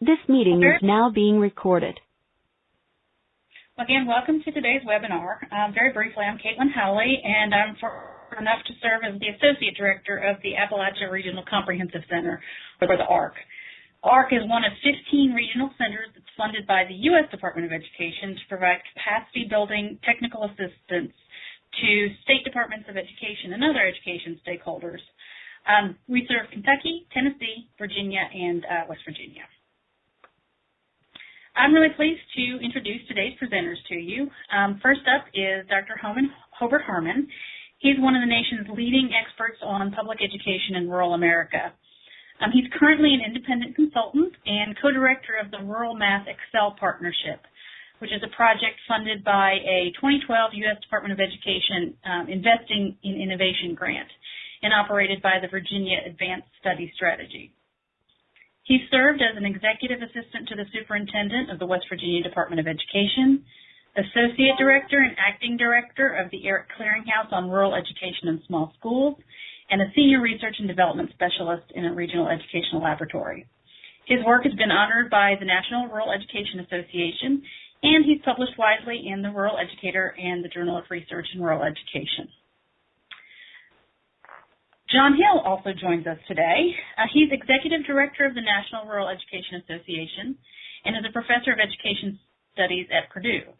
This meeting is now being recorded. Again, welcome to today's webinar. Um, very briefly, I'm Caitlin Howley, and I'm fortunate enough to serve as the Associate Director of the Appalachia Regional Comprehensive Center, or the ARC. ARC is one of 15 regional centers that's funded by the U.S. Department of Education to provide capacity building technical assistance to state departments of education and other education stakeholders. Um, we serve Kentucky, Tennessee, Virginia, and uh, West Virginia. I'm really pleased to introduce today's presenters to you. Um, first up is Dr. Homan, Harmon. He's one of the nation's leading experts on public education in rural America. Um, he's currently an independent consultant and co-director of the Rural Math Excel Partnership, which is a project funded by a 2012 U.S. Department of Education um, Investing in Innovation grant and operated by the Virginia Advanced Study Strategy. He served as an executive assistant to the superintendent of the West Virginia Department of Education, associate director and acting director of the ERIC Clearinghouse on Rural Education and Small Schools, and a senior research and development specialist in a regional educational laboratory. His work has been honored by the National Rural Education Association, and he's published widely in the Rural Educator and the Journal of Research in Rural Education. John Hill also joins us today. Uh, he's Executive Director of the National Rural Education Association and is a Professor of Education Studies at Purdue.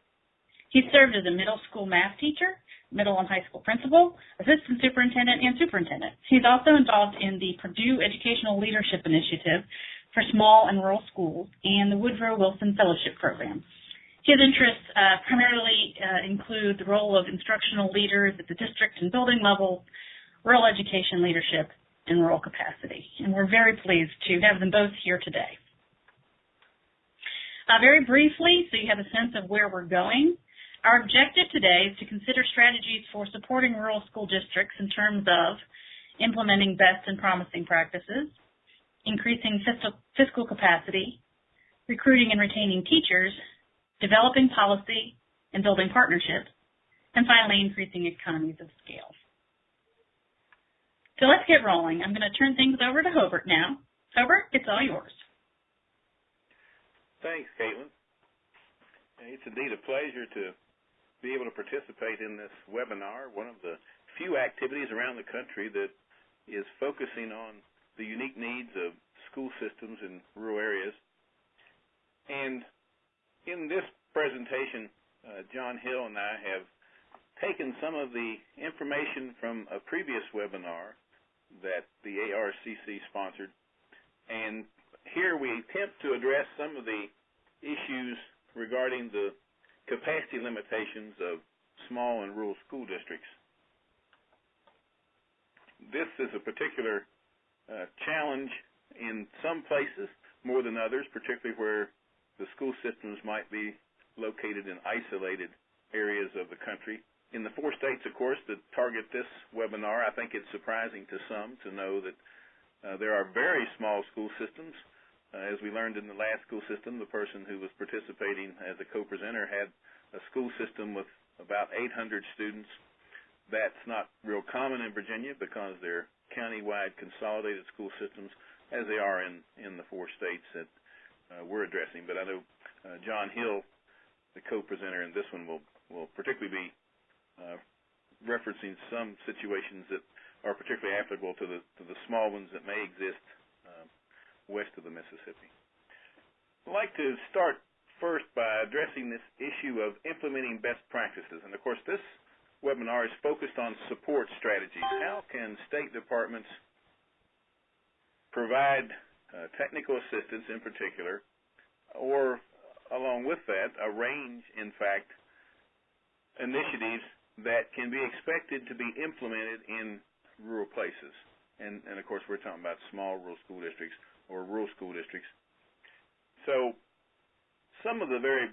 He served as a middle school math teacher, middle and high school principal, assistant superintendent, and superintendent. He's also involved in the Purdue Educational Leadership Initiative for small and rural schools and the Woodrow Wilson Fellowship Program. His interests uh, primarily uh, include the role of instructional leaders at the district and building levels, rural education leadership, and rural capacity. And we're very pleased to have them both here today. Uh, very briefly, so you have a sense of where we're going, our objective today is to consider strategies for supporting rural school districts in terms of implementing best and promising practices, increasing fiscal, fiscal capacity, recruiting and retaining teachers, developing policy and building partnerships, and finally increasing economies of scale. So let's get rolling. I'm going to turn things over to Hobart now. Hobart, it's all yours. Thanks, Caitlin. It's indeed a pleasure to be able to participate in this webinar, one of the few activities around the country that is focusing on the unique needs of school systems in rural areas. And in this presentation, uh, John Hill and I have taken some of the information from a previous webinar that the ARCC sponsored. And here we attempt to address some of the issues regarding the capacity limitations of small and rural school districts. This is a particular uh, challenge in some places more than others, particularly where the school systems might be located in isolated areas of the country in the four states, of course, that target this webinar, I think it's surprising to some to know that uh, there are very small school systems. Uh, as we learned in the last school system, the person who was participating as a co-presenter had a school system with about 800 students. That's not real common in Virginia because they're county-wide consolidated school systems, as they are in, in the four states that uh, we're addressing. But I know uh, John Hill, the co-presenter in this one, will, will particularly be uh, referencing some situations that are particularly applicable to the to the small ones that may exist uh, west of the Mississippi. I'd like to start first by addressing this issue of implementing best practices. And of course, this webinar is focused on support strategies. How can state departments provide uh, technical assistance in particular, or along with that, arrange, in fact, initiatives that can be expected to be implemented in rural places. And, and of course, we're talking about small rural school districts or rural school districts. So, some of the very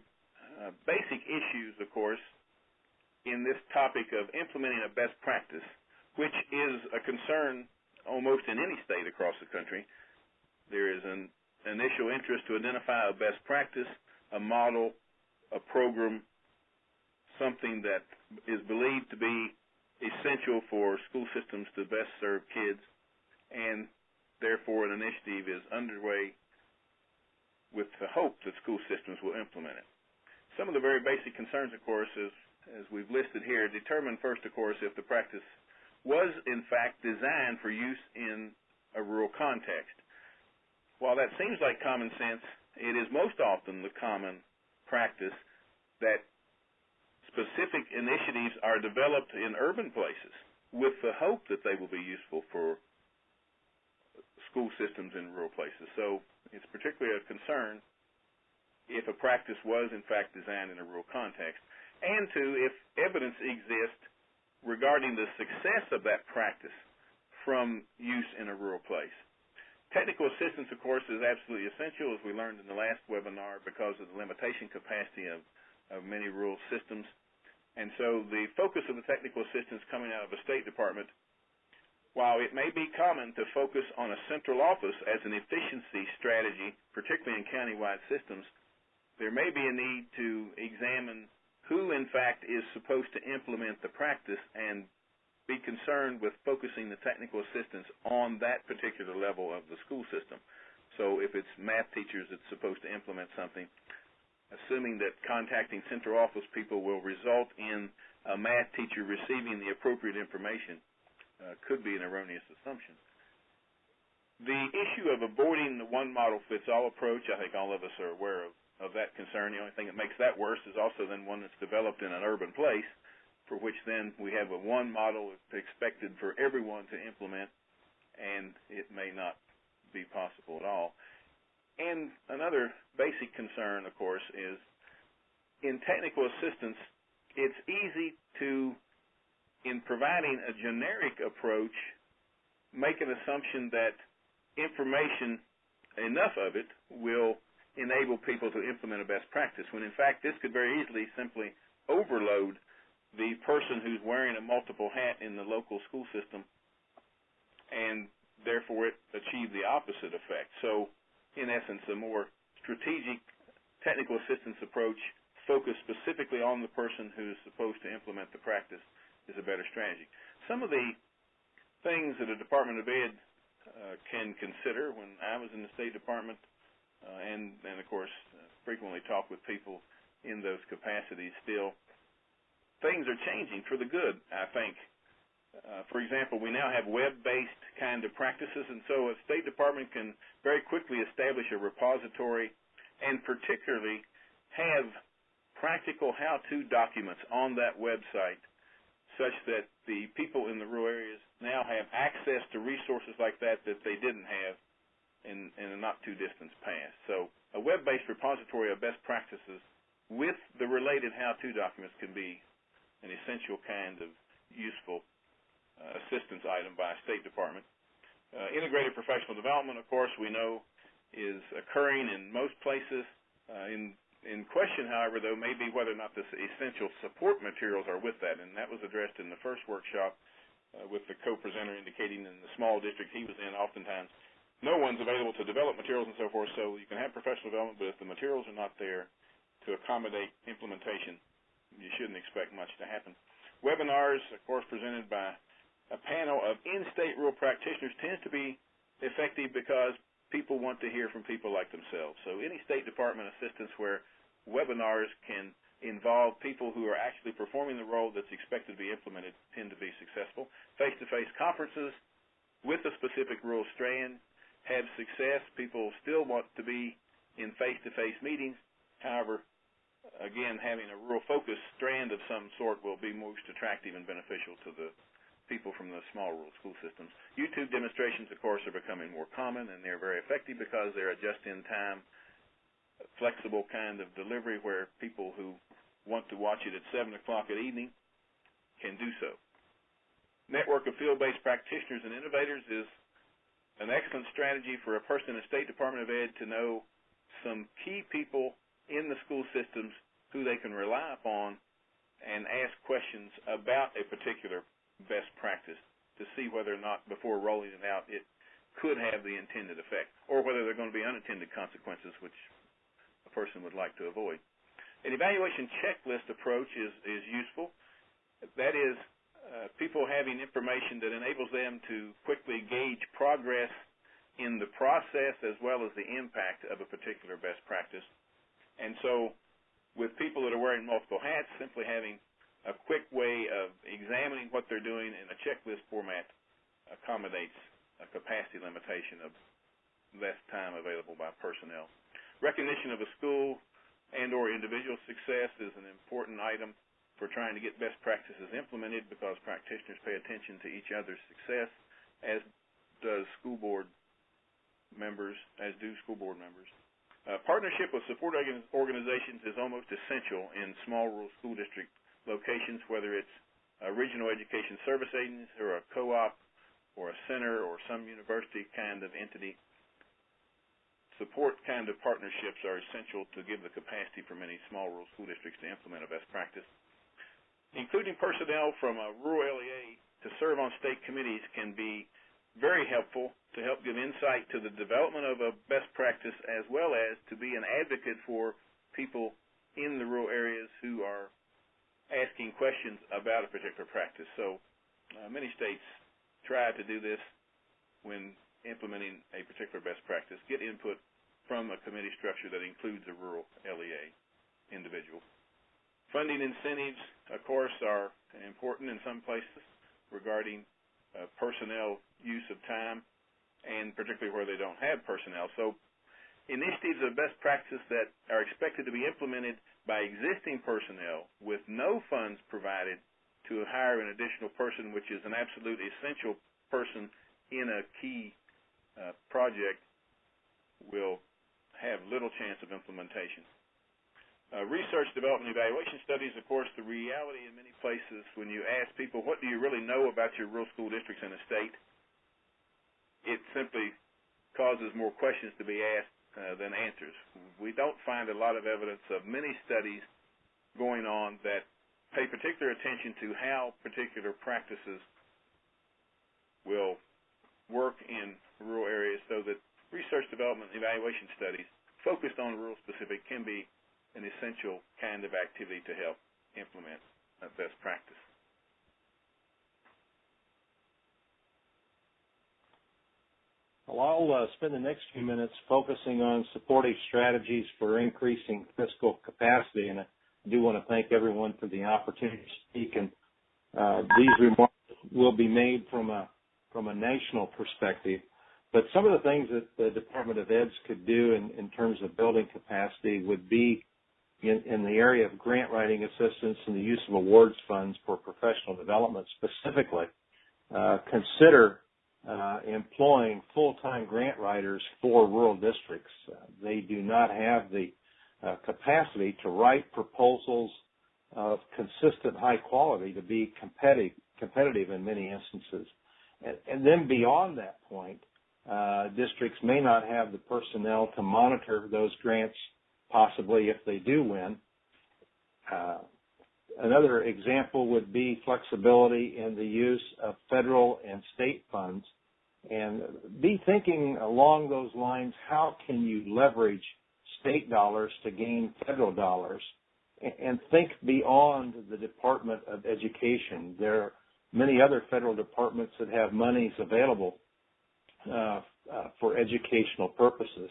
uh, basic issues, of course, in this topic of implementing a best practice, which is a concern almost in any state across the country. There is an initial interest to identify a best practice, a model, a program, something that is believed to be essential for school systems to best serve kids, and therefore an initiative is underway with the hope that school systems will implement it. Some of the very basic concerns, of course, is, as we've listed here, determine first, of course, if the practice was in fact designed for use in a rural context. While that seems like common sense, it is most often the common practice that specific initiatives are developed in urban places with the hope that they will be useful for school systems in rural places. So it's particularly a concern if a practice was in fact designed in a rural context, and two, if evidence exists regarding the success of that practice from use in a rural place. Technical assistance, of course, is absolutely essential, as we learned in the last webinar, because of the limitation capacity of, of many rural systems. And so the focus of the technical assistance coming out of the State Department while it may be common to focus on a central office as an efficiency strategy, particularly in countywide systems, there may be a need to examine who, in fact, is supposed to implement the practice and be concerned with focusing the technical assistance on that particular level of the school system. So if it's math teachers that's supposed to implement something, assuming that contacting central office people will result in a math teacher receiving the appropriate information uh, could be an erroneous assumption. The issue of avoiding the one model fits all approach, I think all of us are aware of, of that concern. The only thing that makes that worse is also then one that's developed in an urban place, for which then we have a one model expected for everyone to implement, and it may not be possible at all. And another basic concern, of course, is in technical assistance, it's easy to in providing a generic approach, make an assumption that information, enough of it, will enable people to implement a best practice, when in fact this could very easily simply overload the person who's wearing a multiple hat in the local school system and therefore it achieve the opposite effect. So in essence, a more strategic technical assistance approach focused specifically on the person who's supposed to implement the practice is a better strategy. Some of the things that a Department of Ed uh, can consider when I was in the State Department, uh, and and of course uh, frequently talk with people in those capacities. Still, things are changing for the good. I think. Uh, for example, we now have web-based kind of practices, and so a State Department can very quickly establish a repository, and particularly have practical how-to documents on that website such that the people in the rural areas now have access to resources like that that they didn't have in, in a not too distant past. So a web-based repository of best practices with the related how-to documents can be an essential kind of useful assistance item by State Department. Uh, integrated professional development, of course, we know is occurring in most places. Uh, in in question, however, though, may be whether or not the essential support materials are with that, and that was addressed in the first workshop uh, with the co-presenter indicating in the small district he was in, oftentimes no one's available to develop materials and so forth, so you can have professional development, but if the materials are not there to accommodate implementation, you shouldn't expect much to happen. Webinars, of course, presented by a panel of in-state rural practitioners tends to be effective because people want to hear from people like themselves. So any State Department assistance where webinars can involve people who are actually performing the role that's expected to be implemented tend to be successful. Face-to-face conferences with a specific rural strand have success. People still want to be in face-to-face meetings. However, again, having a rural focused strand of some sort will be most attractive and beneficial to the people from the small rural school systems. YouTube demonstrations, of course, are becoming more common, and they're very effective because they're a just-in-time, flexible kind of delivery where people who want to watch it at 7 o'clock at evening can do so. Network of field-based practitioners and innovators is an excellent strategy for a person in the State Department of Ed to know some key people in the school systems who they can rely upon and ask questions about a particular best practice to see whether or not before rolling it out it could have the intended effect, or whether there are going to be unintended consequences which a person would like to avoid. An evaluation checklist approach is, is useful. That is, uh, people having information that enables them to quickly gauge progress in the process as well as the impact of a particular best practice. And so with people that are wearing multiple hats, simply having a quick way of examining what they're doing in a checklist format accommodates a capacity limitation of less time available by personnel. Recognition of a school and or individual success is an important item for trying to get best practices implemented because practitioners pay attention to each other's success, as does school board members, as do school board members. Uh, partnership with support organizations is almost essential in small rural school district locations, whether it's a regional education service agency or a co-op or a center or some university kind of entity. Support kind of partnerships are essential to give the capacity for many small rural school districts to implement a best practice. Including personnel from a rural LEA to serve on state committees can be very helpful to help give insight to the development of a best practice as well as to be an advocate for people in the rural areas who are asking questions about a particular practice. So uh, many states try to do this when implementing a particular best practice, get input from a committee structure that includes a rural LEA individual. Funding incentives, of course, are important in some places regarding uh, personnel use of time, and particularly where they don't have personnel. So initiatives of best practice that are expected to be implemented by existing personnel with no funds provided to hire an additional person, which is an absolute essential person in a key uh, project, will have little chance of implementation. Uh, research, development, evaluation studies, of course, the reality in many places when you ask people, what do you really know about your rural school districts in a state, it simply causes more questions to be asked uh, than answers. We don't find a lot of evidence of many studies going on that pay particular attention to how particular practices will work in rural areas so that research development evaluation studies focused on rural specific can be an essential kind of activity to help implement best practice. Well, I'll uh, spend the next few minutes focusing on supportive strategies for increasing fiscal capacity, and I do want to thank everyone for the opportunity to speak. And uh, these remarks will be made from a from a national perspective. But some of the things that the Department of Eds could do in, in terms of building capacity would be in, in the area of grant writing assistance and the use of awards funds for professional development specifically, uh, consider uh, employing full-time grant writers for rural districts. Uh, they do not have the uh, capacity to write proposals of consistent high quality to be competitive, competitive in many instances. And, and then beyond that point, uh, districts may not have the personnel to monitor those grants possibly if they do win. Another example would be flexibility in the use of federal and state funds. And be thinking along those lines, how can you leverage state dollars to gain federal dollars? And think beyond the Department of Education. There are many other federal departments that have monies available uh, uh, for educational purposes.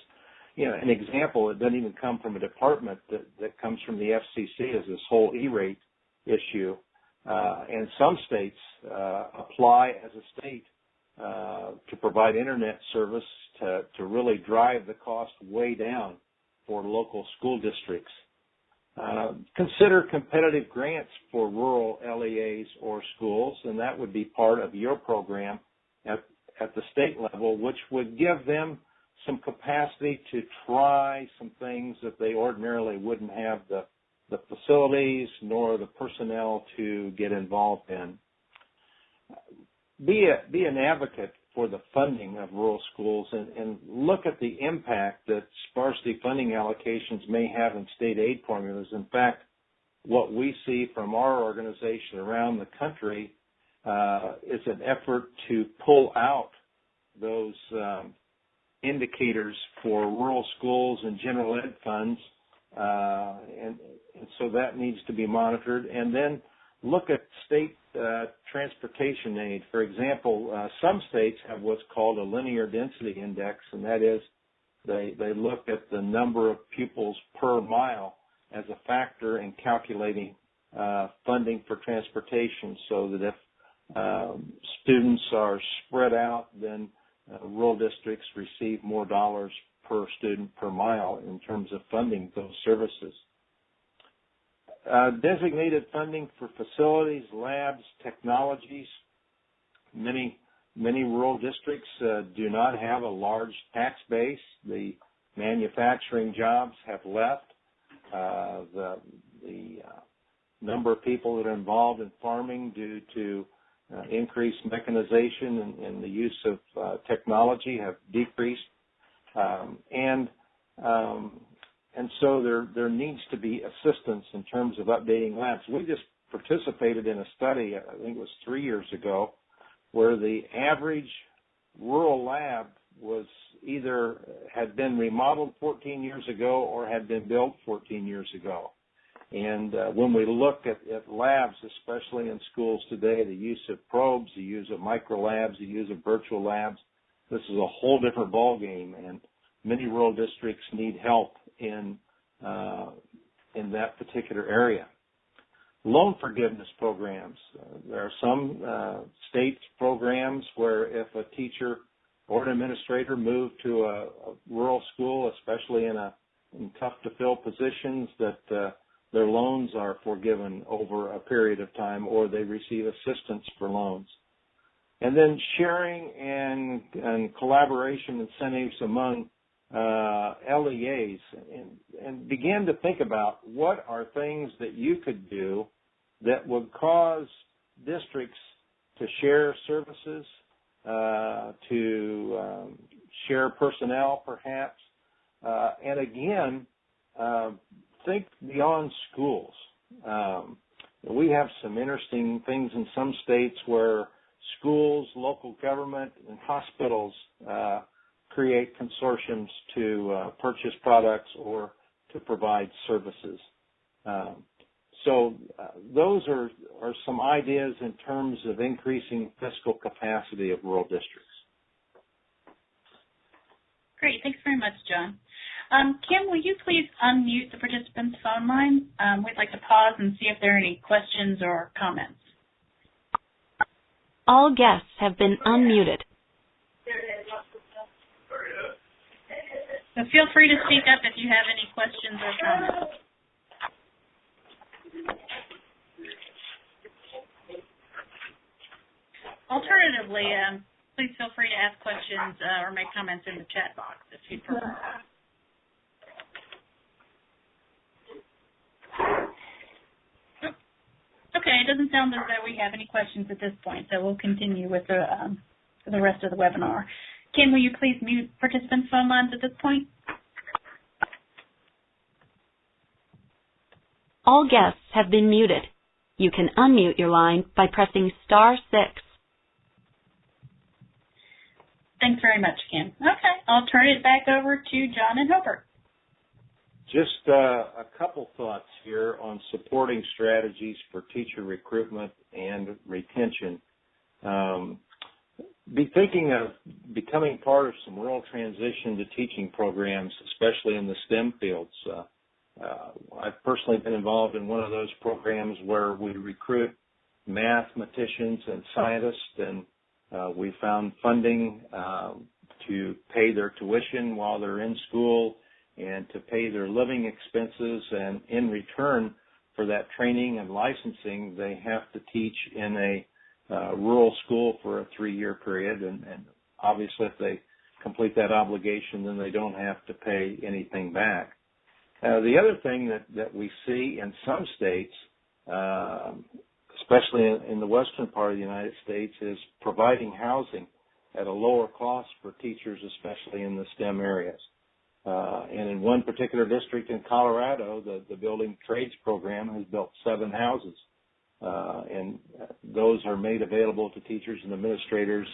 You know, an example, it doesn't even come from a department that, that comes from the FCC is this whole E-rate issue. Uh, and some states uh, apply as a state uh, to provide internet service to, to really drive the cost way down for local school districts. Uh, consider competitive grants for rural LEAs or schools, and that would be part of your program at, at the state level, which would give them some capacity to try some things that they ordinarily wouldn't have the the facilities nor the personnel to get involved in. Be a, be an advocate for the funding of rural schools and, and look at the impact that sparsity funding allocations may have in state aid formulas. In fact, what we see from our organization around the country uh, is an effort to pull out those um, indicators for rural schools and general ed funds, and, and so that needs to be monitored. And then look at state uh, transportation aid. For example, uh, some states have what's called a linear density index, and that is they they look at the number of pupils per mile as a factor in calculating uh, funding for transportation, so that if um, students are spread out, then uh, rural districts receive more dollars per student per mile in terms of funding those services. Uh, designated funding for facilities, labs, technologies. Many many rural districts uh, do not have a large tax base. The manufacturing jobs have left. Uh, the the uh, number of people that are involved in farming due to uh, increased mechanization and, and, the use of uh, technology have decreased, um, and um, and so there there needs to be assistance in terms of updating labs. We just participated in a study, I think it was three years ago, where the average rural lab was either had been remodeled 14 years ago or had been built 14 years ago. And uh, when we look at, at, labs, especially in schools today, the use of probes, the use of micro labs, the use of virtual labs, this is a whole different ballgame. And many rural districts need help in uh, in that particular area. Loan forgiveness programs. Uh, there are some uh, state programs where if a teacher or an administrator move to a, a rural school, especially in a in tough to fill positions, that uh, their loans are forgiven over a period of time, or they receive assistance for loans. And then sharing and, and collaboration incentives among uh, LEAs and, and begin to think about what are things that you could do that would cause districts to share services, uh, to um, share personnel perhaps, uh, and again, uh, think beyond schools. Um, we have some interesting things in some states where schools, local government, and hospitals uh, create consortiums to uh, purchase products or to provide services. Um, so uh, those are, are some ideas in terms of increasing fiscal capacity of rural districts. Great. Thanks very much, John. Um, Kim, will you please unmute the participant's phone line? Um, we'd like to pause and see if there are any questions or comments. All guests have been unmuted. So feel free to speak up if you have any questions or comments. Alternatively, um, please feel free to ask questions uh, or make comments in the chat box if you prefer. Okay, it doesn't sound as though we have any questions at this point, so we'll continue with the um, the rest of the webinar. Kim, will you please mute participants' phone lines at this point? All guests have been muted. You can unmute your line by pressing star six. Thanks very much, Kim. Okay, I'll turn it back over to John and Hobart. Just uh, a couple thoughts here on supporting strategies for teacher recruitment and retention. Um, be thinking of becoming part of some rural transition to teaching programs, especially in the STEM fields. Uh, uh, I've personally been involved in one of those programs where we recruit mathematicians and scientists, and uh, we found funding uh, to pay their tuition while they're in school and to pay their living expenses. And in return for that training and licensing, they have to teach in a uh, rural school for a three-year period, and, and obviously if they complete that obligation, then they don't have to pay anything back. Uh, the other thing that, that we see in some states, uh, especially in, in, the western part of the United States, is providing housing at a lower cost for teachers, especially in the STEM areas. Uh, and in one particular district in Colorado, the, the building trades program has built seven houses uh, and those are made available to teachers and administrators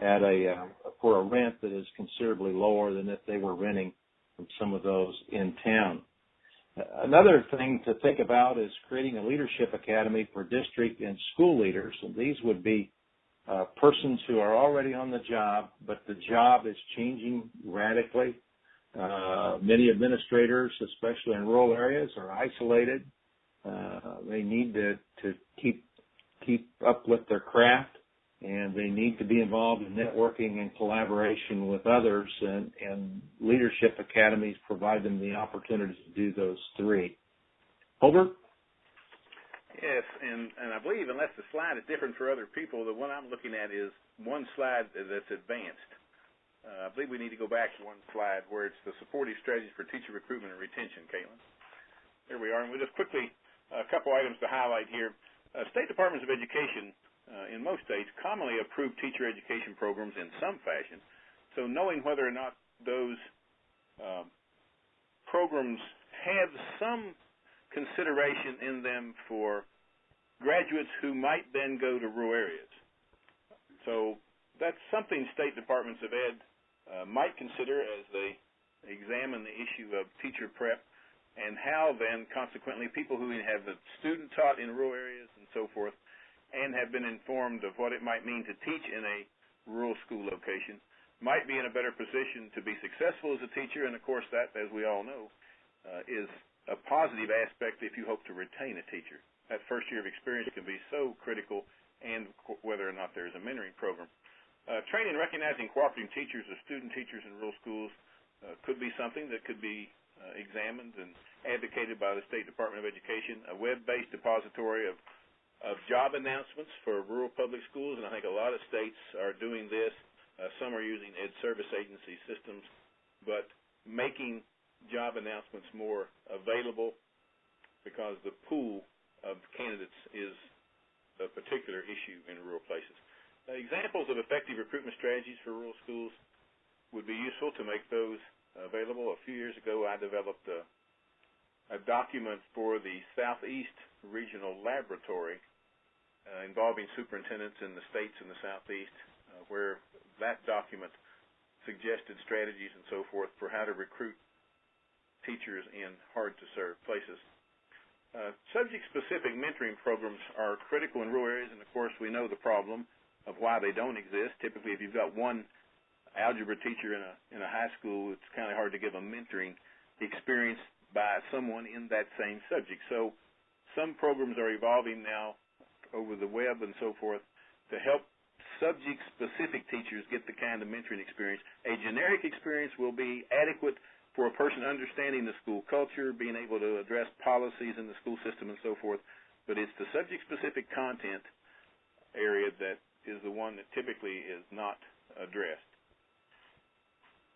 at a uh, for a rent that is considerably lower than if they were renting from some of those in town. Another thing to think about is creating a leadership academy for district and school leaders. And these would be uh, persons who are already on the job, but the job is changing radically. Uh, many administrators, especially in rural areas, are isolated. Uh, they need to, to keep keep up with their craft and they need to be involved in networking and collaboration with others and, and leadership academies provide them the opportunity to do those three. Hobart? Yes, and, and I believe unless the slide is different for other people, the one I'm looking at is one slide that's advanced. Uh, I believe we need to go back to one slide where it's the supportive strategies for teacher recruitment and retention, Caitlin. Here we are, and we'll just quickly, a couple items to highlight here. Uh, State Departments of Education uh, in most states, commonly approve teacher education programs in some fashion. So knowing whether or not those um, programs have some consideration in them for graduates who might then go to rural areas. So that's something state departments of ed uh, might consider as they examine the issue of teacher prep and how then consequently people who have the student taught in rural areas and so forth and have been informed of what it might mean to teach in a rural school location might be in a better position to be successful as a teacher. And of course, that, as we all know, uh, is a positive aspect if you hope to retain a teacher. That first year of experience can be so critical, and whether or not there is a mentoring program. Uh, training recognizing cooperating teachers or student teachers in rural schools uh, could be something that could be uh, examined and advocated by the State Department of Education. A web-based depository of of job announcements for rural public schools, and I think a lot of states are doing this. Uh, some are using Ed Service Agency systems, but making job announcements more available because the pool of candidates is a particular issue in rural places. Examples of effective recruitment strategies for rural schools would be useful to make those available. A few years ago, I developed a, a document for the Southeast Regional Laboratory uh, involving superintendents in the states in the southeast, uh, where that document suggested strategies and so forth for how to recruit teachers in hard-to-serve places. Uh, subject-specific mentoring programs are critical in rural areas, and of course we know the problem of why they don't exist. Typically, if you've got one algebra teacher in a in a high school, it's kind of hard to give a mentoring experience by someone in that same subject. So, some programs are evolving now over the web and so forth to help subject-specific teachers get the kind of mentoring experience. A generic experience will be adequate for a person understanding the school culture, being able to address policies in the school system and so forth, but it's the subject-specific content area that is the one that typically is not addressed.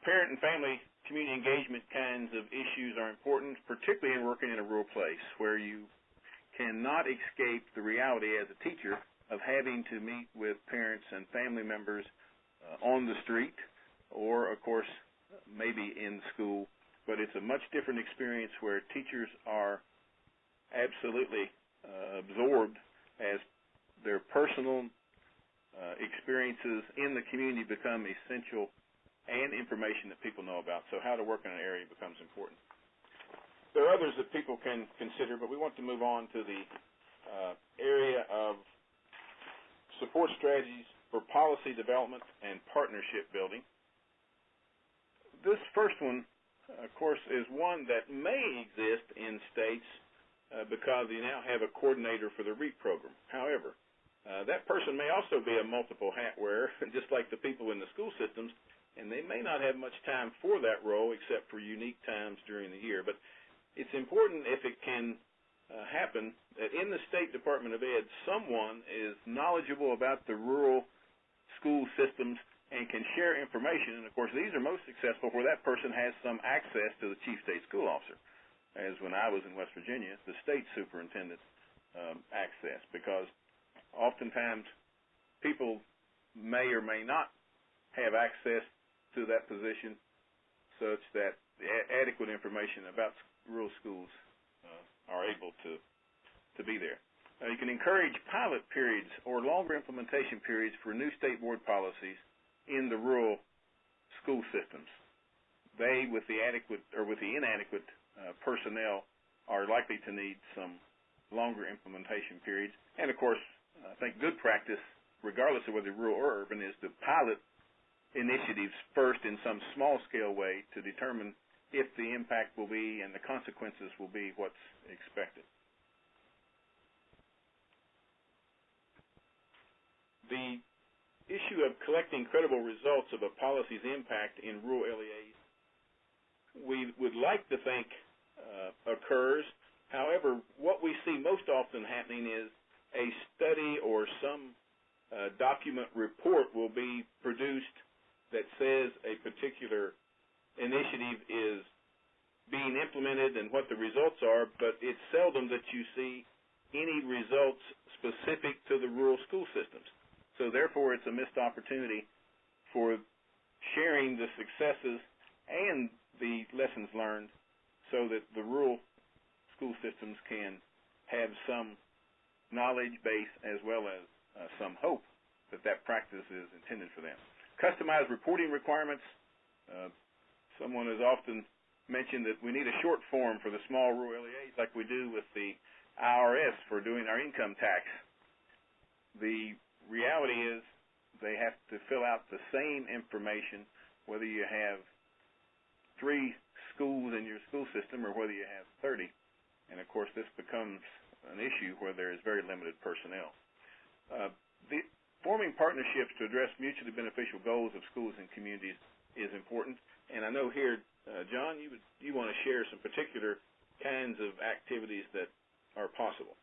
Parent and family community engagement kinds of issues are important, particularly in working in a rural place where you cannot escape the reality as a teacher of having to meet with parents and family members uh, on the street or, of course, maybe in school. But it's a much different experience where teachers are absolutely uh, absorbed as their personal uh, experiences in the community become essential and information that people know about. So how to work in an area becomes important. There are others that people can consider, but we want to move on to the uh, area of support strategies for policy development and partnership building. This first one, of course, is one that may exist in states uh, because you now have a coordinator for the REAP program. However, uh, that person may also be a multiple hat wearer, just like the people in the school systems, and they may not have much time for that role except for unique times during the year. But it's important if it can uh, happen that in the State Department of Ed, someone is knowledgeable about the rural school systems and can share information. And of course, these are most successful where that person has some access to the chief state school officer, as when I was in West Virginia, the state superintendent um, access, because oftentimes people may or may not have access to that position such that adequate information about rural schools uh, are able to to be there. You can encourage pilot periods or longer implementation periods for new state board policies in the rural school systems. They, with the adequate or with the inadequate uh, personnel, are likely to need some longer implementation periods. And of course, I think good practice, regardless of whether rural or urban, is to pilot initiatives first in some small scale way to determine if the impact will be and the consequences will be what's expected. The issue of collecting credible results of a policy's impact in rural LEAs, we would like to think uh, occurs. However, what we see most often happening is a study or some uh, document report will be produced that says a particular initiative is being implemented and what the results are, but it's seldom that you see any results specific to the rural school systems. So therefore, it's a missed opportunity for sharing the successes and the lessons learned so that the rural school systems can have some knowledge base as well as uh, some hope that that practice is intended for them. Customized reporting requirements. Uh, someone has often mentioned that we need a short form for the small rural LEAs like we do with the IRS for doing our income tax. The reality is they have to fill out the same information whether you have three schools in your school system or whether you have 30. And of course, this becomes an issue where there is very limited personnel. Uh, the, forming partnerships to address mutually beneficial goals of schools and communities is important. And I know here, uh, John, you would, you want to share some particular kinds of activities that are possible.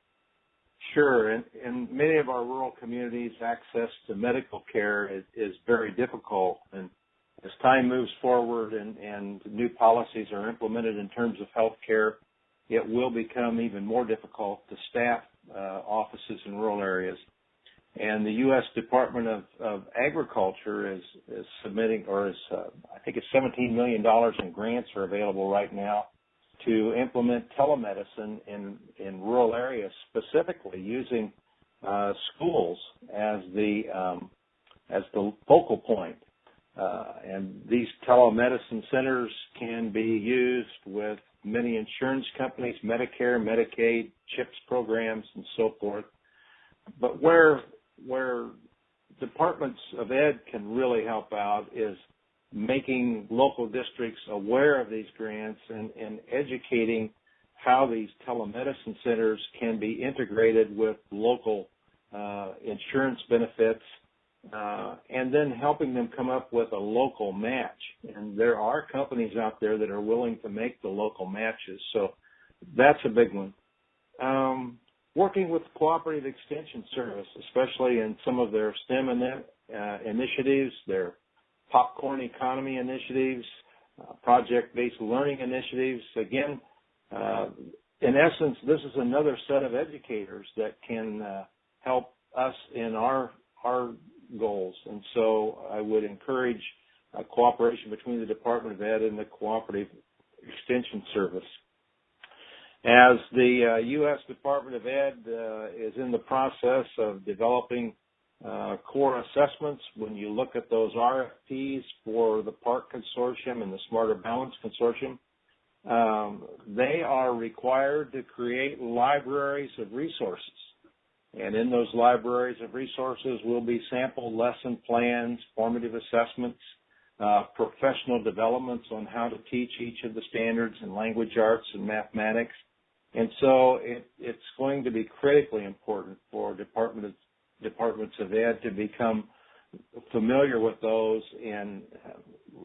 Sure. In, in many of our rural communities, access to medical care is, is very difficult. And as time moves forward and, and new policies are implemented in terms of health care, it will become even more difficult to staff uh, offices in rural areas and the U.S. Department of, of Agriculture is, is submitting, or is uh, I think it's 17 million dollars in grants are available right now to implement telemedicine in in rural areas, specifically using uh, schools as the um, as the focal point. Uh, and these telemedicine centers can be used with many insurance companies, Medicare, Medicaid, CHIPS programs, and so forth. But where where departments of ed can really help out is making local districts aware of these grants and, and educating how these telemedicine centers can be integrated with local uh, insurance benefits uh, and then helping them come up with a local match. And there are companies out there that are willing to make the local matches. So that's a big one. Um, working with Cooperative Extension Service, especially in some of their STEM uh, initiatives, their popcorn economy initiatives, uh, project-based learning initiatives. Again, uh, in essence, this is another set of educators that can uh, help us in our our goals. And so, I would encourage uh, cooperation between the Department of Ed and the Cooperative Extension Service. As the uh, U.S. Department of Ed uh, is in the process of developing uh, core assessments, when you look at those RFPs for the PARCC Consortium and the Smarter Balance Consortium, um, they are required to create libraries of resources. And in those libraries of resources will be sample lesson plans, formative assessments, uh, professional developments on how to teach each of the standards in language arts and mathematics, and so it, it's going to be critically important for department of, departments of ed to become familiar with those and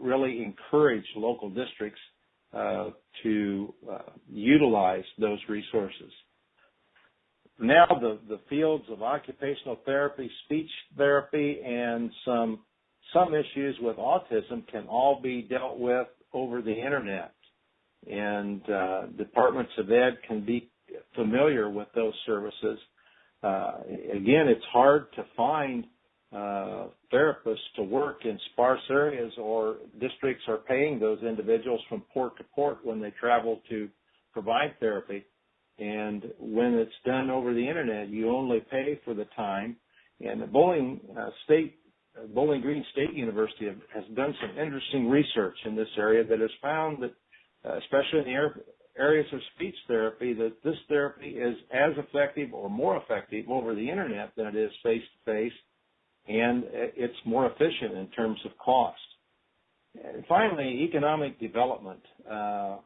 really encourage local districts uh, to uh, utilize those resources. Now the, the fields of occupational therapy, speech therapy, and some some issues with autism can all be dealt with over the internet and uh, departments of ed can be familiar with those services. Uh, again, it's hard to find uh, therapists to work in sparse areas, or districts are paying those individuals from port to port when they travel to provide therapy. And when it's done over the internet, you only pay for the time. And the Bowling uh, State, Bowling Green State University have, has done some interesting research in this area that has found that uh, especially in the areas of speech therapy that this therapy is as effective or more effective over the internet than it is face to face, and it's more efficient in terms of cost. And finally, economic development. Uh,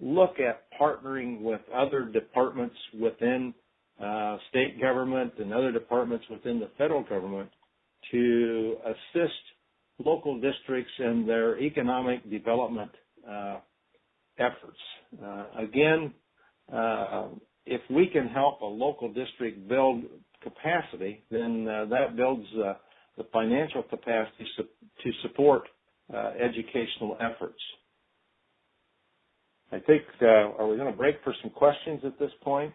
look at partnering with other departments within uh, state government and other departments within the federal government to assist local districts in their economic development uh, efforts. Uh, again, uh, if we can help a local district build capacity, then uh, that builds uh, the financial capacity to support uh, educational efforts. I think, are we going to break for some questions at this point?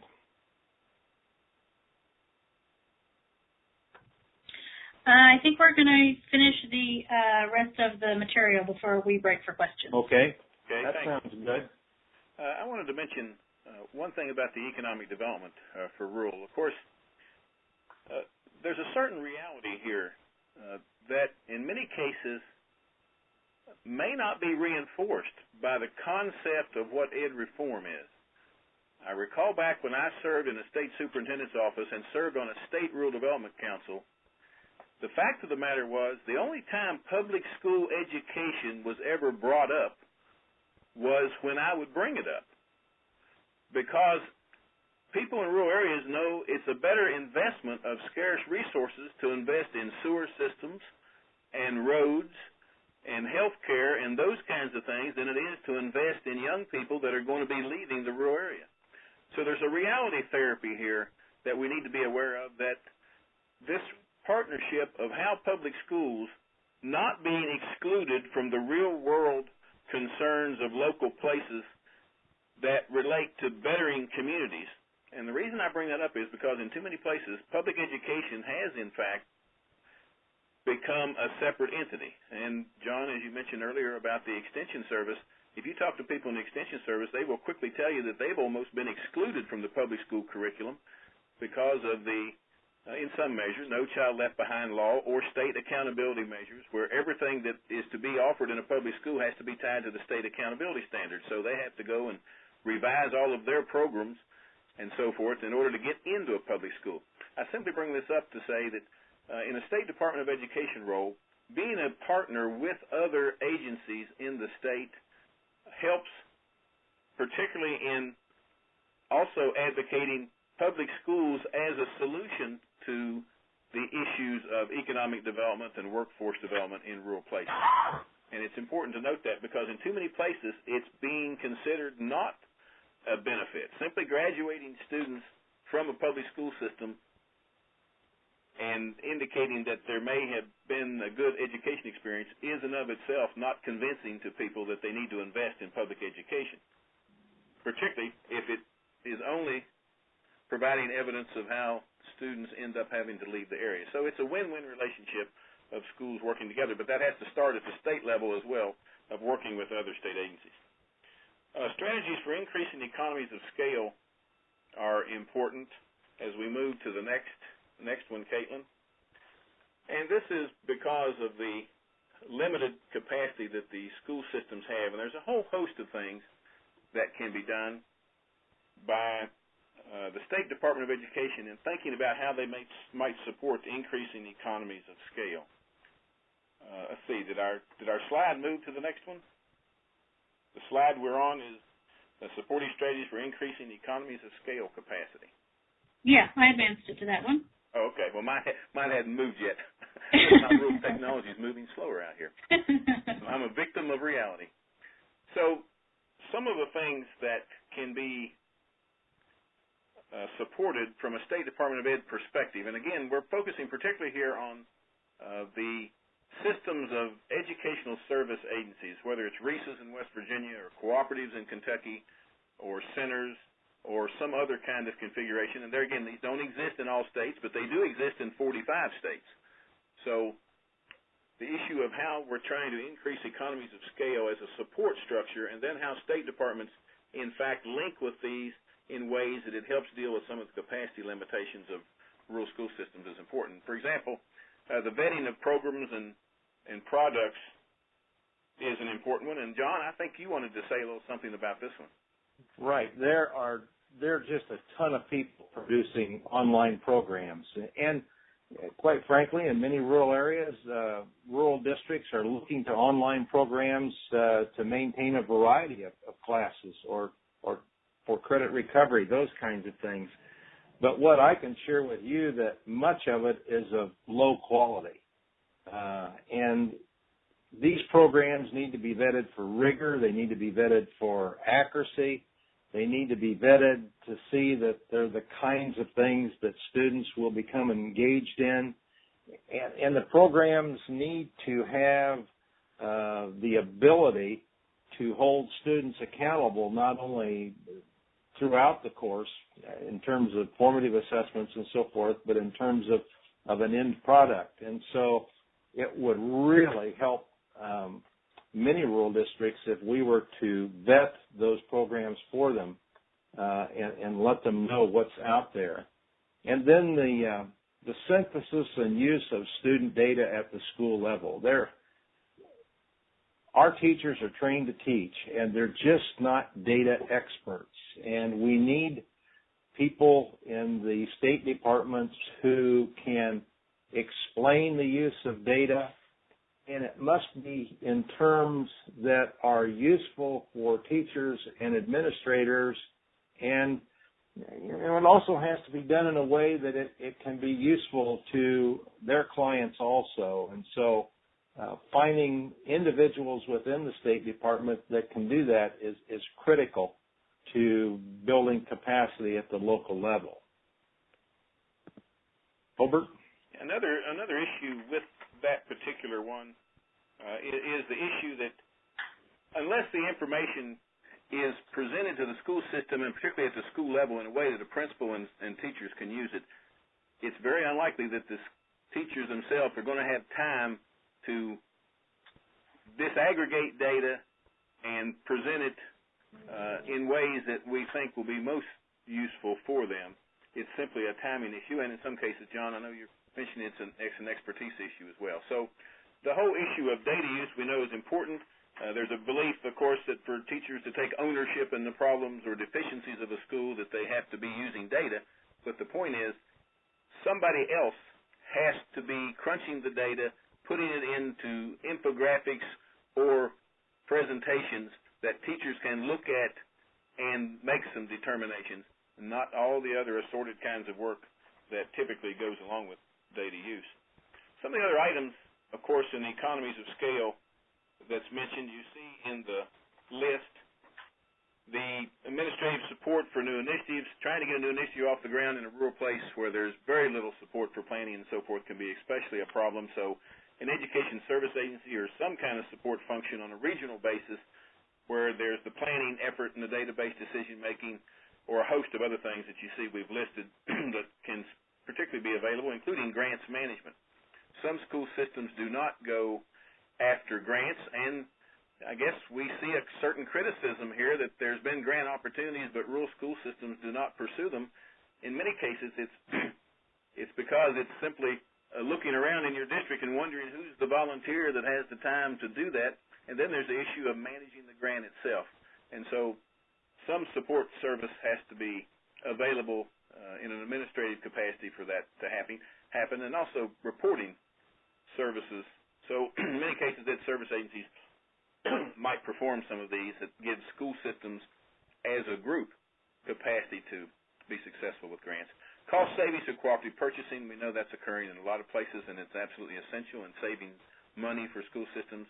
Uh, I think we're going to finish the uh, rest of the material before we break for questions. Okay. Okay, that thanks. sounds good. Uh, I wanted to mention uh, one thing about the economic development uh, for rural. Of course, uh, there's a certain reality here uh, that in many cases may not be reinforced by the concept of what ed reform is. I recall back when I served in a state superintendent's office and served on a state rural development council – the fact of the matter was, the only time public school education was ever brought up was when I would bring it up. Because people in rural areas know it's a better investment of scarce resources to invest in sewer systems and roads and health care and those kinds of things than it is to invest in young people that are going to be leaving the rural area. So there's a reality therapy here that we need to be aware of that this partnership of how public schools not being excluded from the real world concerns of local places that relate to bettering communities. And the reason I bring that up is because in too many places, public education has, in fact, become a separate entity. And John, as you mentioned earlier about the Extension Service, if you talk to people in the Extension Service, they will quickly tell you that they've almost been excluded from the public school curriculum because of the uh, in some measures, No Child Left Behind law or state accountability measures, where everything that is to be offered in a public school has to be tied to the state accountability standards. So they have to go and revise all of their programs and so forth in order to get into a public school. I simply bring this up to say that uh, in a State Department of Education role, being a partner with other agencies in the state helps, particularly in also advocating public schools as a solution to the issues of economic development and workforce development in rural places. And it's important to note that because in too many places it's being considered not a benefit. Simply graduating students from a public school system and indicating that there may have been a good education experience is in of itself not convincing to people that they need to invest in public education, particularly if it is only providing evidence of how students end up having to leave the area. So it's a win-win relationship of schools working together, but that has to start at the state level as well of working with other state agencies. Uh, strategies for increasing economies of scale are important as we move to the next next one, Caitlin. And this is because of the limited capacity that the school systems have, and there's a whole host of things that can be done by uh, the State Department of Education in thinking about how they may, might support increasing economies of scale. Uh, let's see, did our did our slide move to the next one? The slide we're on is the supporting strategies for increasing economies of scale capacity. Yeah, I advanced it to that one. Oh, okay. Well, mine mine hadn't moved yet. My rural technology is moving slower out here. I'm a victim of reality. So, some of the things that can be uh, supported from a State Department of Ed perspective. And again, we're focusing particularly here on uh, the systems of educational service agencies, whether it's RESAs in West Virginia or cooperatives in Kentucky or centers or some other kind of configuration. And there again, these don't exist in all states, but they do exist in 45 states. So the issue of how we're trying to increase economies of scale as a support structure and then how state departments in fact link with these in ways that it helps deal with some of the capacity limitations of rural school systems is important. For example, uh, the vetting of programs and, and products is an important one. And John, I think you wanted to say a little something about this one. Right. There are there are just a ton of people producing online programs, and quite frankly, in many rural areas, uh, rural districts are looking to online programs uh, to maintain a variety of, of classes or or for credit recovery, those kinds of things. But what I can share with you that much of it is of low quality, uh, and these programs need to be vetted for rigor. They need to be vetted for accuracy. They need to be vetted to see that they're the kinds of things that students will become engaged in. And, and the programs need to have uh, the ability to hold students accountable not only throughout the course in terms of formative assessments and so forth, but in terms of, of an end product. And so it would really help um, many rural districts if we were to vet those programs for them uh, and, and, let them know what's out there. And then the uh, the synthesis and use of student data at the school level. Our teachers are trained to teach, and they're just not data experts. And we need people in the state departments who can explain the use of data and it must be in terms that are useful for teachers and administrators and you know, it also has to be done in a way that it, it can be useful to their clients also. And so uh, finding individuals within the State Department that can do that is, is critical to building capacity at the local level. Hobart? Another another issue with that particular one uh, is the issue that unless the information is presented to the school system and particularly at the school level in a way that the principal and, and teachers can use it, it's very unlikely that the teachers themselves are going to have time to disaggregate data and present it uh, in ways that we think will be most useful for them. It's simply a timing issue, and in some cases, John, I know you're mentioning it's an, it's an expertise issue as well. So the whole issue of data use we know is important. Uh, there's a belief, of course, that for teachers to take ownership in the problems or deficiencies of a school that they have to be using data. But the point is, somebody else has to be crunching the data, putting it into infographics or presentations that teachers can look at and make some determinations, not all the other assorted kinds of work that typically goes along with data use. Some of the other items of course, in the economies of scale that's mentioned, you see in the list the administrative support for new initiatives. Trying to get a new initiative off the ground in a rural place where there's very little support for planning and so forth can be especially a problem. So an education service agency or some kind of support function on a regional basis where there's the planning effort and the database decision making or a host of other things that you see we've listed that can particularly be available, including grants management some school systems do not go after grants, and I guess we see a certain criticism here that there's been grant opportunities, but rural school systems do not pursue them. In many cases, it's it's because it's simply uh, looking around in your district and wondering who's the volunteer that has the time to do that. And then there's the issue of managing the grant itself. And so some support service has to be available uh, in an administrative capacity for that to happen, happen and also reporting services. So in many cases, that service agencies might perform some of these that give school systems as a group capacity to be successful with grants. Cost savings of cooperative purchasing, we know that's occurring in a lot of places, and it's absolutely essential in saving money for school systems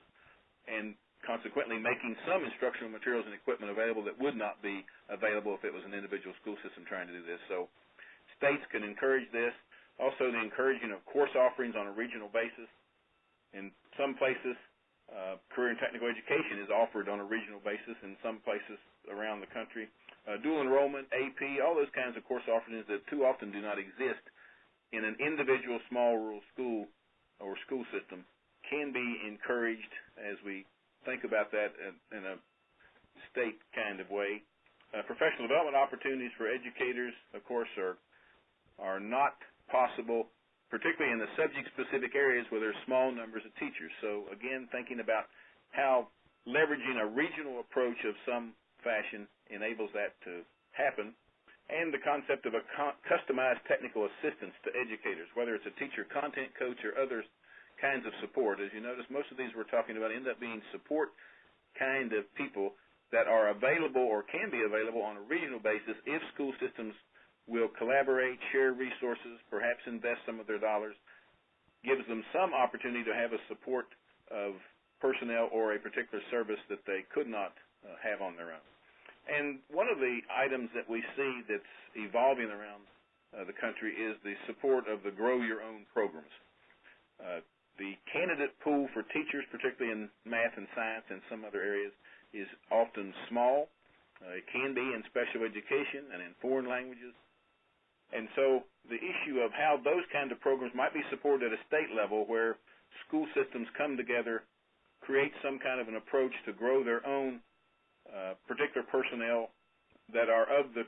and consequently making some instructional materials and equipment available that would not be available if it was an individual school system trying to do this. So states can encourage this. Also, the encouraging of course offerings on a regional basis. In some places, uh, career and technical education is offered on a regional basis. In some places around the country, uh, dual enrollment, AP, all those kinds of course offerings that too often do not exist in an individual small rural school or school system can be encouraged as we think about that in, a state kind of way. Uh, professional development opportunities for educators, of course, are are not possible, particularly in the subject-specific areas where there's small numbers of teachers. So again, thinking about how leveraging a regional approach of some fashion enables that to happen. And the concept of a customized technical assistance to educators, whether it's a teacher content coach or other kinds of support. As you notice, most of these we're talking about end up being support kind of people that are available or can be available on a regional basis if school systems will collaborate, share resources, perhaps invest some of their dollars, gives them some opportunity to have a support of personnel or a particular service that they could not uh, have on their own. And one of the items that we see that's evolving around uh, the country is the support of the Grow Your Own programs. Uh, the candidate pool for teachers, particularly in math and science and some other areas, is often small. Uh, it can be in special education and in foreign languages. And so the issue of how those kind of programs might be supported at a state level where school systems come together, create some kind of an approach to grow their own uh, particular personnel that are of the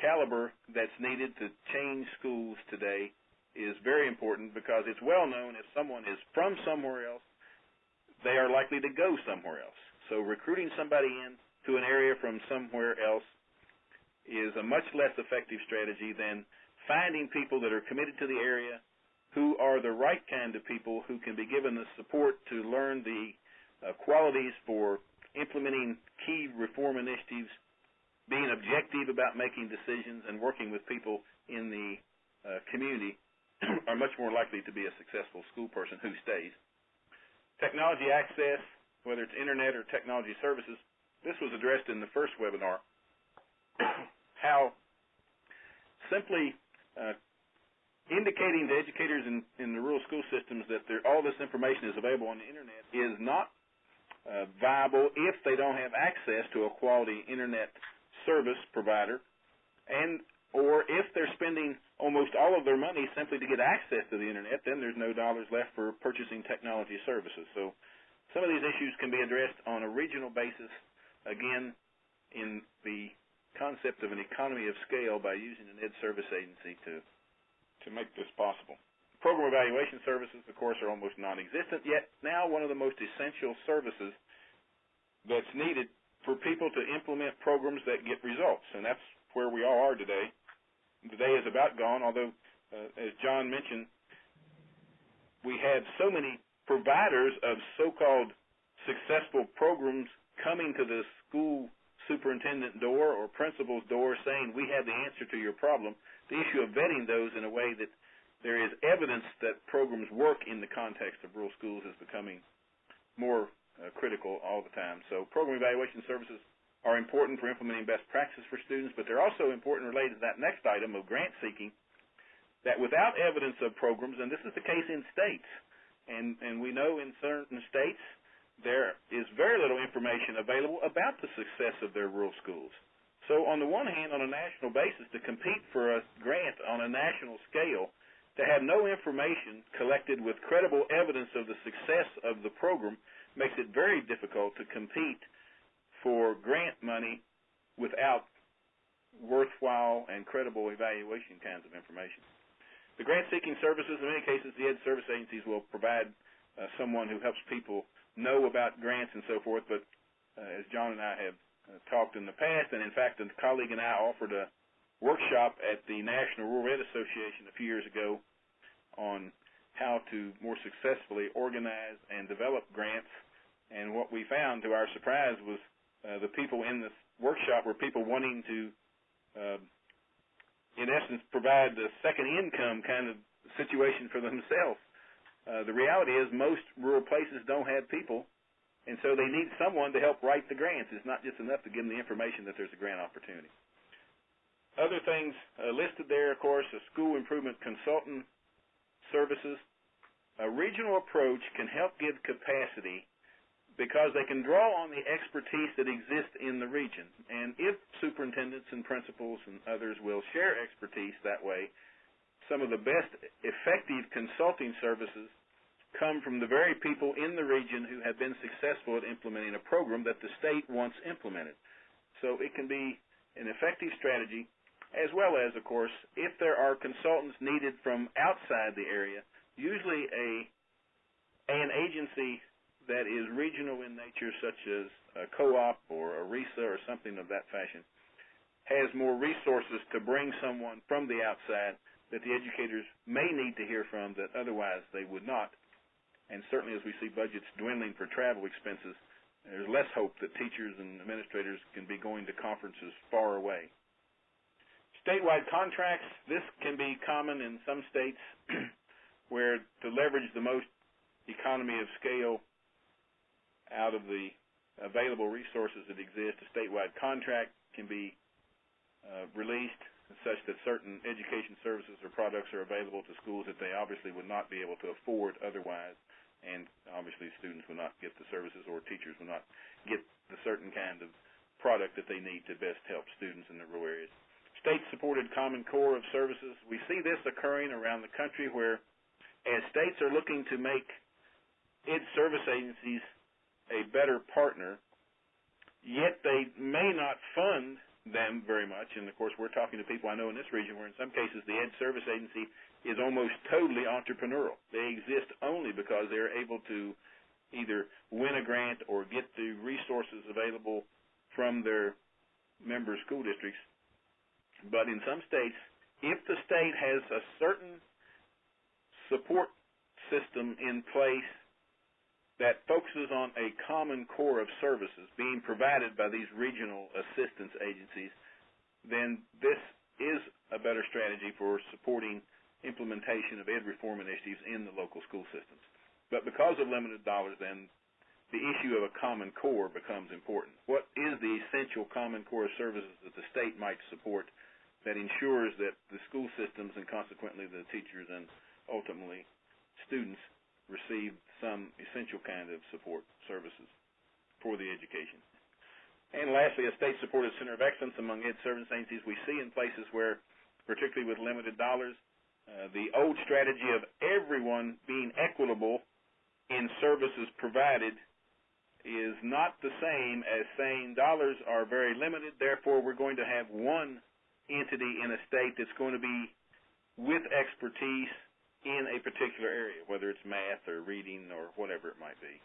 caliber that's needed to change schools today is very important because it's well known if someone is from somewhere else, they are likely to go somewhere else. So recruiting somebody in to an area from somewhere else is a much less effective strategy than finding people that are committed to the area who are the right kind of people who can be given the support to learn the uh, qualities for implementing key reform initiatives, being objective about making decisions, and working with people in the uh, community are much more likely to be a successful school person who stays. Technology access, whether it's internet or technology services, this was addressed in the first webinar how simply uh, indicating to educators in, in the rural school systems that all this information is available on the internet is not uh, viable if they don't have access to a quality internet service provider, and or if they're spending almost all of their money simply to get access to the internet, then there's no dollars left for purchasing technology services. So some of these issues can be addressed on a regional basis, again, in the concept of an economy of scale by using an ed service agency to to make this possible. Program evaluation services, of course, are almost non-existent, yet now one of the most essential services that's needed for people to implement programs that get results, and that's where we all are today. The day is about gone, although, uh, as John mentioned, we have so many providers of so-called successful programs coming to the school superintendent door or principal's door saying we have the answer to your problem. The issue of vetting those in a way that there is evidence that programs work in the context of rural schools is becoming more uh, critical all the time. So program evaluation services are important for implementing best practices for students, but they're also important related to that next item of grant seeking that without evidence of programs, and this is the case in states, and, and we know in certain states there is very little information available about the success of their rural schools. So on the one hand, on a national basis, to compete for a grant on a national scale, to have no information collected with credible evidence of the success of the program makes it very difficult to compete for grant money without worthwhile and credible evaluation kinds of information. The grant seeking services, in many cases, the ed service agencies will provide uh, someone who helps people know about grants and so forth, but uh, as John and I have uh, talked in the past, and in fact, a colleague and I offered a workshop at the National Rural Ed Association a few years ago on how to more successfully organize and develop grants. And what we found, to our surprise, was uh, the people in this workshop were people wanting to, uh, in essence, provide the second income kind of situation for themselves. Uh, the reality is most rural places don't have people, and so they need someone to help write the grants. It's not just enough to give them the information that there's a grant opportunity. Other things uh, listed there, of course, a school improvement consultant services. A regional approach can help give capacity because they can draw on the expertise that exists in the region. And if superintendents and principals and others will share expertise that way, some of the best effective consulting services come from the very people in the region who have been successful at implementing a program that the state wants implemented. So it can be an effective strategy, as well as, of course, if there are consultants needed from outside the area, usually a an agency that is regional in nature, such as a co-op or a RESA or something of that fashion, has more resources to bring someone from the outside that the educators may need to hear from that otherwise they would not. And certainly as we see budgets dwindling for travel expenses, there's less hope that teachers and administrators can be going to conferences far away. Statewide contracts, this can be common in some states where to leverage the most economy of scale out of the available resources that exist, a statewide contract can be uh, released such that certain education services or products are available to schools that they obviously would not be able to afford otherwise and obviously students will not get the services or teachers will not get the certain kind of product that they need to best help students in the rural areas. State-supported Common Core of services, we see this occurring around the country where as states are looking to make its service agencies a better partner, yet they may not fund them very much. And of course, we're talking to people I know in this region where in some cases the Ed Service Agency is almost totally entrepreneurial. They exist only because they're able to either win a grant or get the resources available from their member school districts. But in some states, if the state has a certain support system in place that focuses on a common core of services being provided by these regional assistance agencies, then this is a better strategy for supporting implementation of ed reform initiatives in the local school systems. But because of limited dollars, then the issue of a common core becomes important. What is the essential common core of services that the state might support that ensures that the school systems and consequently the teachers and ultimately students receive some essential kind of support services for the education? And lastly, a state-supported center of excellence among ed service agencies we see in places where, particularly with limited dollars, uh, the old strategy of everyone being equitable in services provided is not the same as saying dollars are very limited, therefore we're going to have one entity in a state that's going to be with expertise in a particular area, whether it's math or reading or whatever it might be.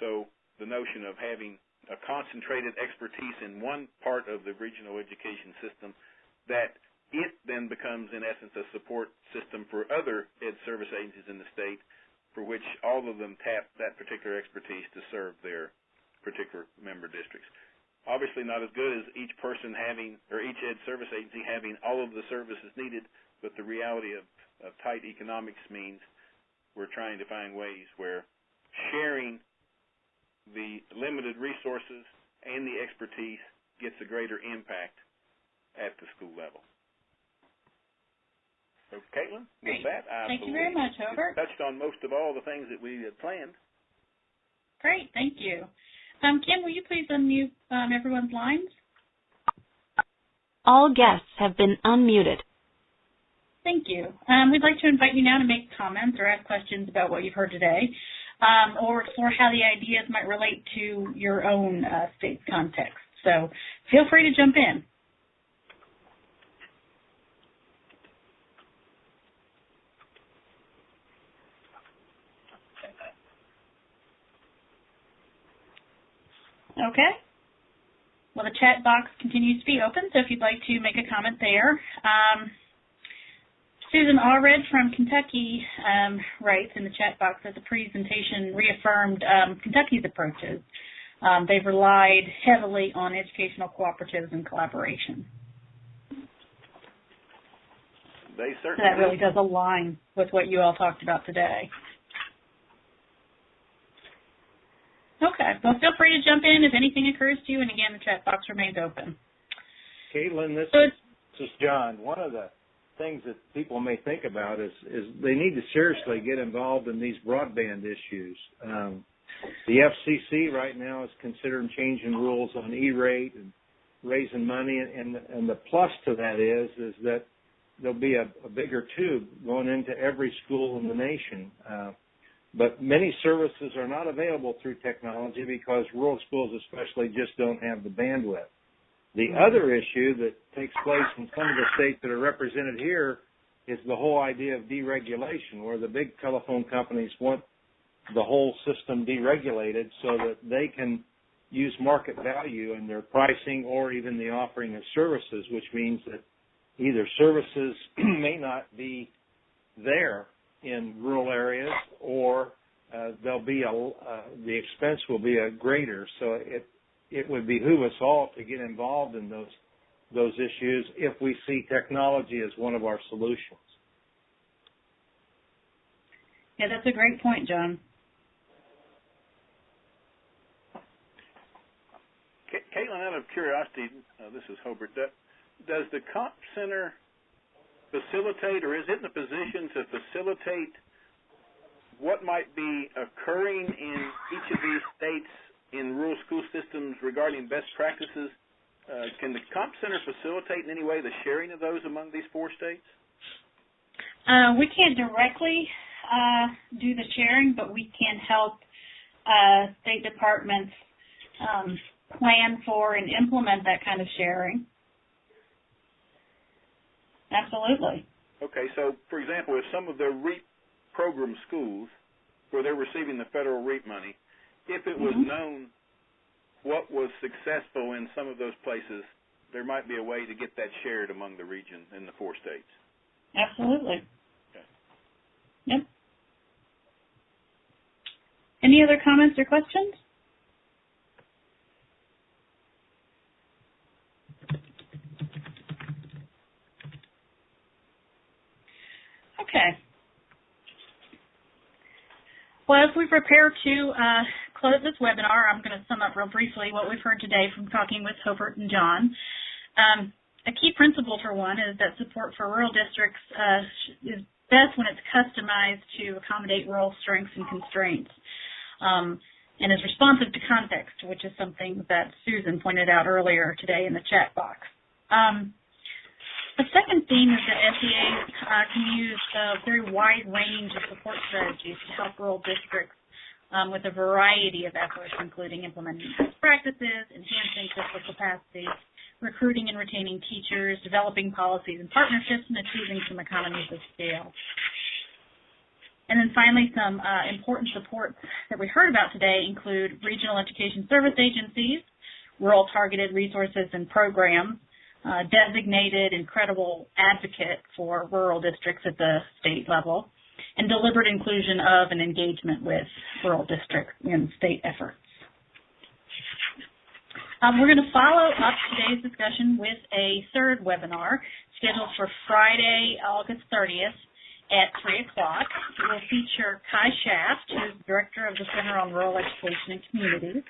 So the notion of having a concentrated expertise in one part of the regional education system that it then becomes, in essence, a support system for other ed service agencies in the state for which all of them tap that particular expertise to serve their particular member districts. Obviously not as good as each person having, or each ed service agency having all of the services needed, but the reality of, of tight economics means we're trying to find ways where sharing the limited resources and the expertise gets a greater impact at the school level. So, Caitlin, with that, I thank you very much, Hobart. touched on most of all the things that we had planned. Great, thank you. Um, Kim, will you please unmute um, everyone's lines? All guests have been unmuted. Thank you. Um, we'd like to invite you now to make comments or ask questions about what you've heard today, um, or explore how the ideas might relate to your own uh, context. So feel free to jump in. Okay. Well, the chat box continues to be open, so if you'd like to make a comment there. Um, Susan Allred from Kentucky um, writes in the chat box that the presentation reaffirmed um, Kentucky's approaches. Um, they've relied heavily on educational cooperatives and collaboration. They certainly so that really does align with what you all talked about today. Okay. Well, feel free to jump in if anything occurs to you. And again, the chat box remains open. Caitlin, this, so this is John. One of the things that people may think about is is they need to seriously get involved in these broadband issues. Um, the FCC right now is considering changing rules on E-rate and raising money, and and the plus to that is is that there'll be a, a bigger tube going into every school in the nation. Uh, but many services are not available through technology because rural schools especially just don't have the bandwidth. The other issue that takes place in some of the states that are represented here is the whole idea of deregulation, where the big telephone companies want the whole system deregulated so that they can use market value in their pricing or even the offering of services, which means that either services may not be there in rural areas or uh, there'll be a uh, the expense will be a greater. So it it would behoove us all to get involved in those those issues if we see technology as one of our solutions. Yeah, that's a great point, John. Caitlin, out of curiosity, uh, this is Hobart. Does the comp center facilitate, or is it in a position to facilitate what might be occurring in each of these states in rural school systems regarding best practices? Uh, can the comp center facilitate in any way the sharing of those among these four states? Uh, we can't directly uh, do the sharing, but we can help uh, state departments um, plan for and implement that kind of sharing. Absolutely. Okay, so for example, if some of the REAP program schools where they're receiving the federal REAP money, if it was mm-hmm. known what was successful in some of those places, there might be a way to get that shared among the region in the four states. Absolutely. Okay. Yep. Any other comments or questions? Okay. Well, as we prepare to uh, close this webinar, I'm going to sum up real briefly what we've heard today from talking with Hobart and John. Um, a key principle, for one, is that support for rural districts uh, is best when it's customized to accommodate rural strengths and constraints. Um, and is responsive to context, which is something that Susan pointed out earlier today in the chat box. Um, the second theme is that SEA uh, can use a very wide range of support strategies to help rural districts um, with a variety of efforts, including implementing best practices, enhancing fiscal capacity, recruiting and retaining teachers, developing policies and partnerships, and achieving some economies of scale. And then finally, some uh, important supports that we heard about today include regional education service agencies, rural targeted resources and programs, uh, designated and credible advocate for rural districts at the state level, and deliberate inclusion of and engagement with rural districts in state efforts. Um, we're going to follow up today's discussion with a third webinar scheduled for Friday, August 30th at 3 o'clock. It will feature Kai Schafft, who's Director of the Center on Rural Education and Communities,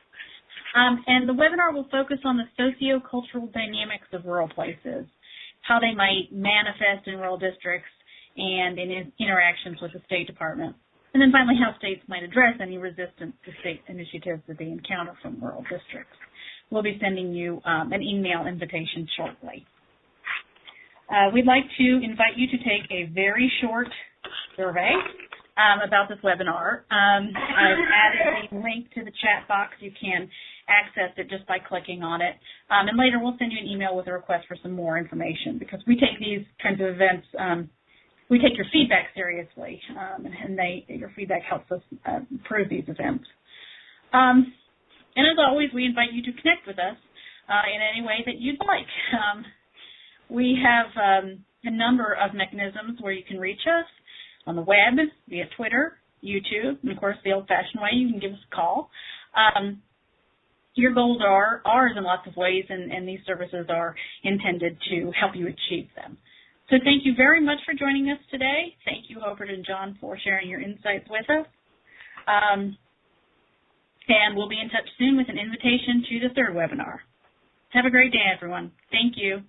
um, and the webinar will focus on the socio-cultural dynamics of rural places, how they might manifest in rural districts and in interactions with the State Department. And then finally, how states might address any resistance to state initiatives that they encounter from rural districts. We'll be sending you um, an email invitation shortly. Uh, we'd like to invite you to take a very short survey um, about this webinar. Um, I've added a link to the chat box. You can access it just by clicking on it. Um, and later we'll send you an email with a request for some more information because we take these kinds of events, um, we take your feedback seriously, um, and they, your feedback helps us uh, improve these events. Um, and as always, we invite you to connect with us uh, in any way that you'd like. Um, we have um, a number of mechanisms where you can reach us on the web, via Twitter, YouTube, and of course the old-fashioned way, you can give us a call. Um, your goals are ours in lots of ways, and, and these services are intended to help you achieve them. So thank you very much for joining us today. Thank you, Hobart and John, for sharing your insights with us. Um, and we'll be in touch soon with an invitation to the third webinar. Have a great day, everyone. Thank you.